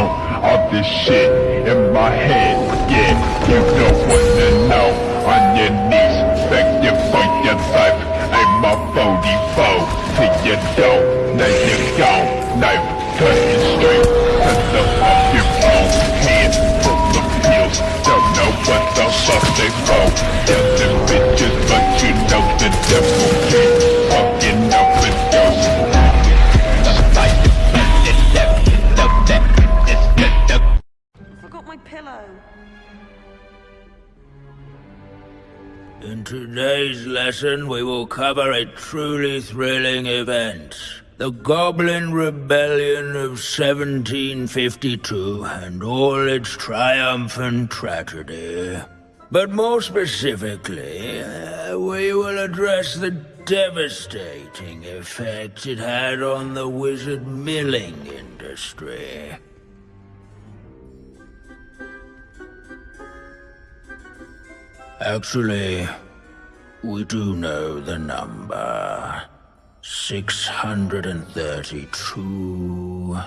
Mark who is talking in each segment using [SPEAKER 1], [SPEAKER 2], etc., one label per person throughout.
[SPEAKER 1] know all this shit in my head. Yeah, you don't wanna know. On your knees, begging for your life. I'm a 44 to your door. Now you're gone. Knife cutting straight
[SPEAKER 2] In today's lesson, we will cover a truly thrilling event. The Goblin Rebellion of 1752 and all its triumphant tragedy. But more specifically, uh, we will address the devastating effect it had on the wizard milling industry. Actually, we do know the number. 632.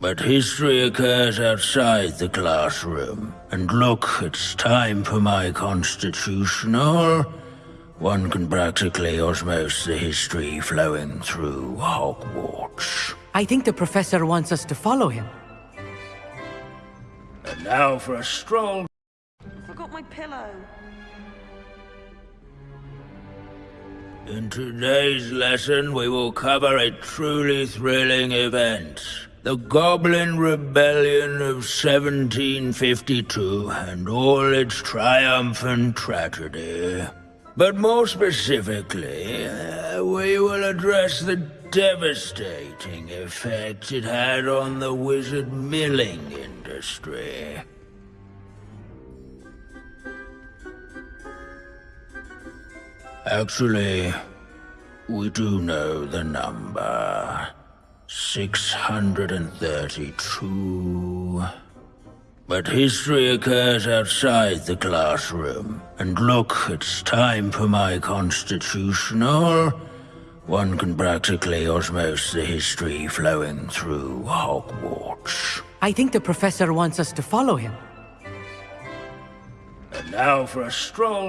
[SPEAKER 2] But history occurs outside the classroom. And look, it's time for my constitutional. One can practically osmose the history flowing through Hogwarts.
[SPEAKER 3] I think the professor wants us to follow him.
[SPEAKER 2] And now for a stroll
[SPEAKER 4] my pillow.
[SPEAKER 2] In today's lesson, we will cover a truly thrilling event. The Goblin Rebellion of 1752 and all its triumphant tragedy. But more specifically, uh, we will address the devastating effect it had on the wizard milling industry. Actually, we do know the number. 632. But history occurs outside the classroom. And look, it's time for my constitutional. One can practically osmose the history flowing through Hogwarts.
[SPEAKER 3] I think the professor wants us to follow him.
[SPEAKER 2] And now for a stroll